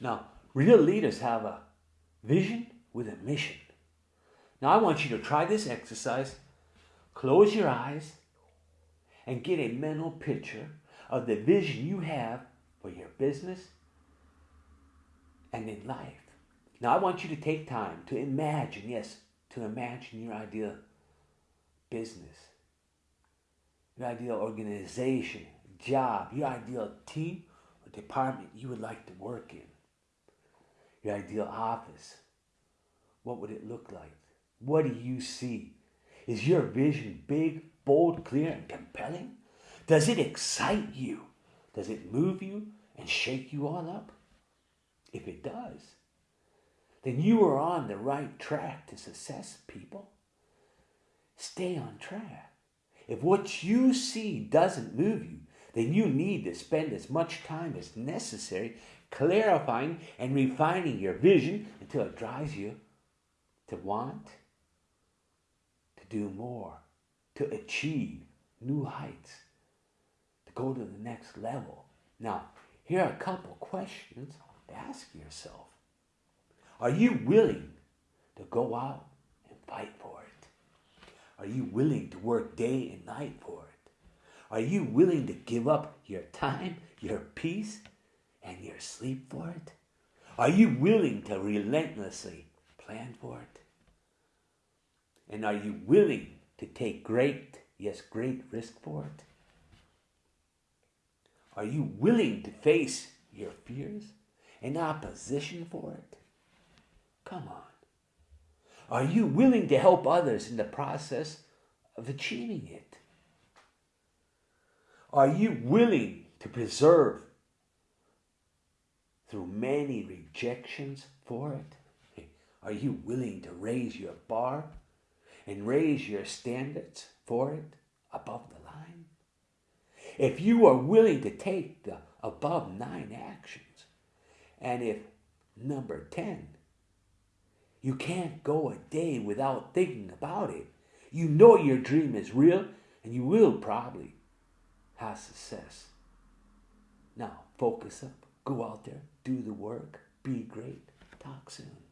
Now, real leaders have a vision with a mission. Now, I want you to try this exercise. Close your eyes and get a mental picture of the vision you have for your business and in life. Now, I want you to take time to imagine, yes, to imagine your ideal business, your ideal organization, job, your ideal team or department you would like to work in, your ideal office. What would it look like? What do you see? Is your vision big, bold, clear, and compelling? Does it excite you? Does it move you and shake you all up? If it does, then you are on the right track to success, people. Stay on track. If what you see doesn't move you, then you need to spend as much time as necessary clarifying and refining your vision until it drives you to want to do more, to achieve new heights, to go to the next level. Now, here are a couple questions to ask yourself. Are you willing to go out and fight for it? Are you willing to work day and night for it? Are you willing to give up your time, your peace, and your sleep for it? Are you willing to relentlessly plan for it? And are you willing to take great, yes, great risk for it? Are you willing to face your fears and opposition for it? Come on. Are you willing to help others in the process of achieving it? Are you willing to preserve through many rejections for it? Are you willing to raise your bar and raise your standards for it above the line? If you are willing to take the above nine actions, and if number 10, you can't go a day without thinking about it, you know your dream is real and you will probably have success. Now, focus up, go out there, do the work, be great. Talk soon.